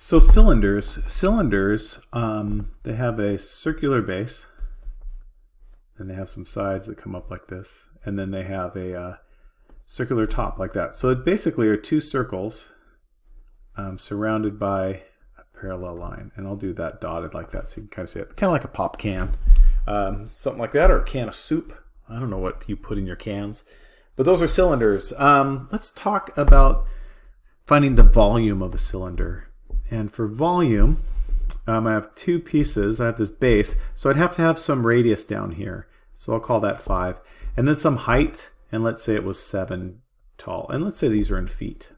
So cylinders, cylinders, um, they have a circular base, and they have some sides that come up like this, and then they have a uh, circular top like that. So it basically are two circles um, surrounded by a parallel line, and I'll do that dotted like that so you can kind of see it, kind of like a pop can, um, something like that, or a can of soup. I don't know what you put in your cans, but those are cylinders. Um, let's talk about finding the volume of a cylinder. And for volume, um, I have two pieces. I have this base, so I'd have to have some radius down here. So I'll call that 5. And then some height, and let's say it was 7 tall. And let's say these are in feet.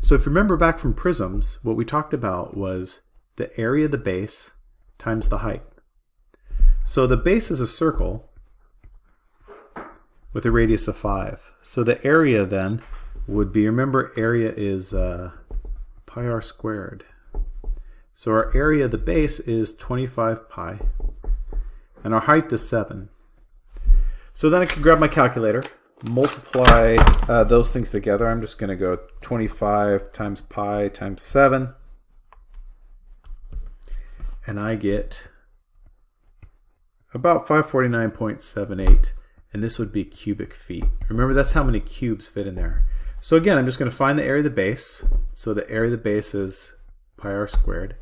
So if you remember back from prisms, what we talked about was the area of the base times the height. So the base is a circle with a radius of 5. So the area then would be, remember area is uh, pi r squared. So our area of the base is 25 pi, and our height is 7. So then I can grab my calculator, multiply uh, those things together. I'm just going to go 25 times pi times 7, and I get about 549.78, and this would be cubic feet. Remember, that's how many cubes fit in there. So again, I'm just going to find the area of the base. So the area of the base is pi r squared.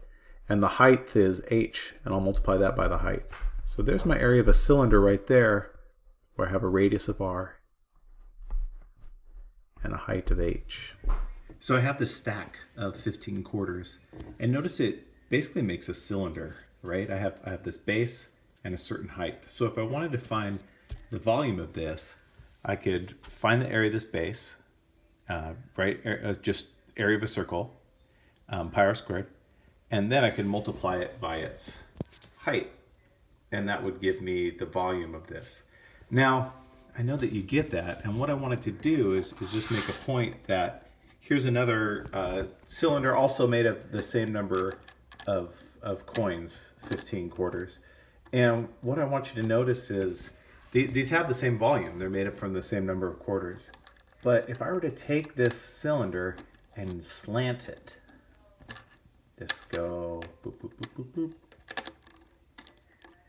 And the height is h, and I'll multiply that by the height. So there's my area of a cylinder right there, where I have a radius of r and a height of h. So I have this stack of 15 quarters, and notice it basically makes a cylinder, right? I have, I have this base and a certain height. So if I wanted to find the volume of this, I could find the area of this base, uh, right? Uh, just area of a circle, um, pi r squared, and then I can multiply it by its height, and that would give me the volume of this. Now, I know that you get that, and what I wanted to do is, is just make a point that here's another uh, cylinder also made of the same number of, of coins, 15 quarters. And what I want you to notice is these have the same volume. They're made up from the same number of quarters. But if I were to take this cylinder and slant it, just go boop, boop, boop, boop, boop,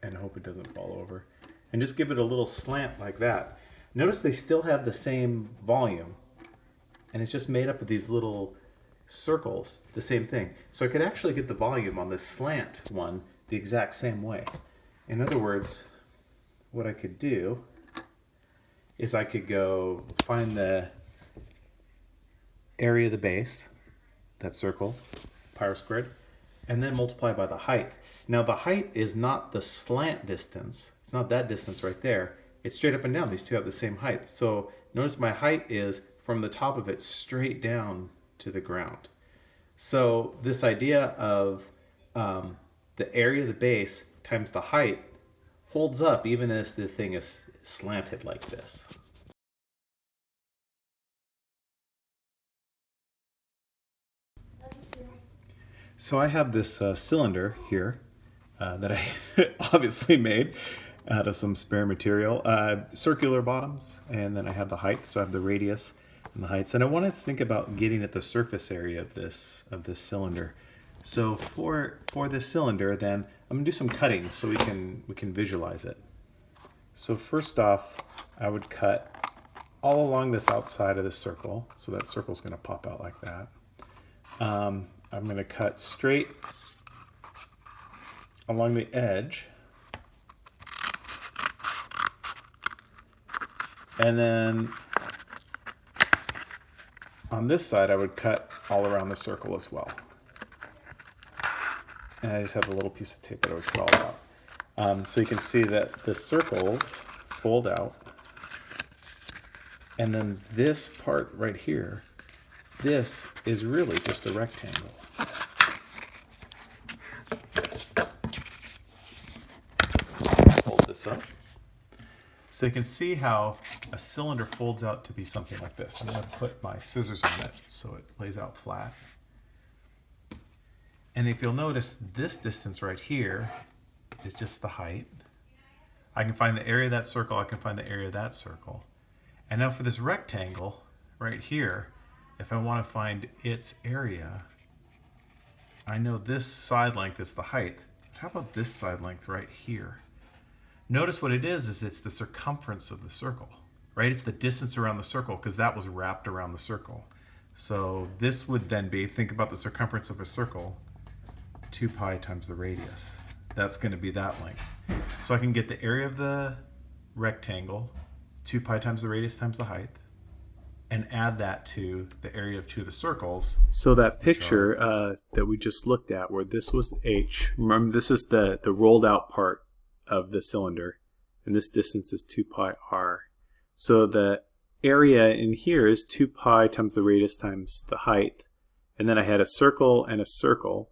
and hope it doesn't fall over. And just give it a little slant like that. Notice they still have the same volume. And it's just made up of these little circles, the same thing. So I could actually get the volume on this slant one the exact same way. In other words, what I could do is I could go find the area of the base, that circle, pi squared, and then multiply by the height. Now the height is not the slant distance. It's not that distance right there. It's straight up and down. These two have the same height. So notice my height is from the top of it straight down to the ground. So this idea of um, the area of the base times the height holds up even as the thing is slanted like this. So I have this uh, cylinder here uh, that I obviously made out of some spare material. Uh, circular bottoms, and then I have the height, so I have the radius and the heights. And I want to think about getting at the surface area of this of this cylinder. So for for this cylinder, then I'm gonna do some cutting so we can we can visualize it. So first off, I would cut all along this outside of the circle. So that circle's gonna pop out like that. Um, I'm to cut straight along the edge. And then on this side, I would cut all around the circle as well. And I just have a little piece of tape that I would cut out. Um, so you can see that the circles fold out. And then this part right here this is really just a rectangle. Hold this up. So you can see how a cylinder folds out to be something like this. I'm going to put my scissors on it so it lays out flat. And if you'll notice, this distance right here is just the height. I can find the area of that circle, I can find the area of that circle. And now for this rectangle right here, if I want to find its area, I know this side length is the height. How about this side length right here? Notice what it is, is it's the circumference of the circle, right? It's the distance around the circle because that was wrapped around the circle. So this would then be, think about the circumference of a circle, 2 pi times the radius. That's going to be that length. So I can get the area of the rectangle, 2 pi times the radius times the height, and add that to the area of two of the circles. So that picture uh, that we just looked at, where this was h, remember this is the, the rolled out part of the cylinder, and this distance is 2 pi r. So the area in here is 2 pi times the radius times the height, and then I had a circle and a circle.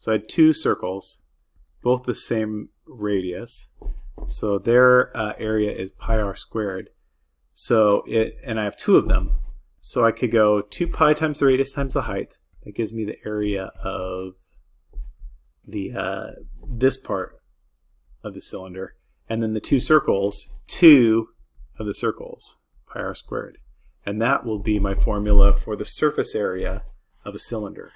So I had two circles, both the same radius. So their uh, area is pi r squared. So it, and I have two of them. So I could go 2 pi times the radius times the height. That gives me the area of the uh, this part of the cylinder. And then the two circles, 2 of the circles, pi r squared. And that will be my formula for the surface area of a cylinder.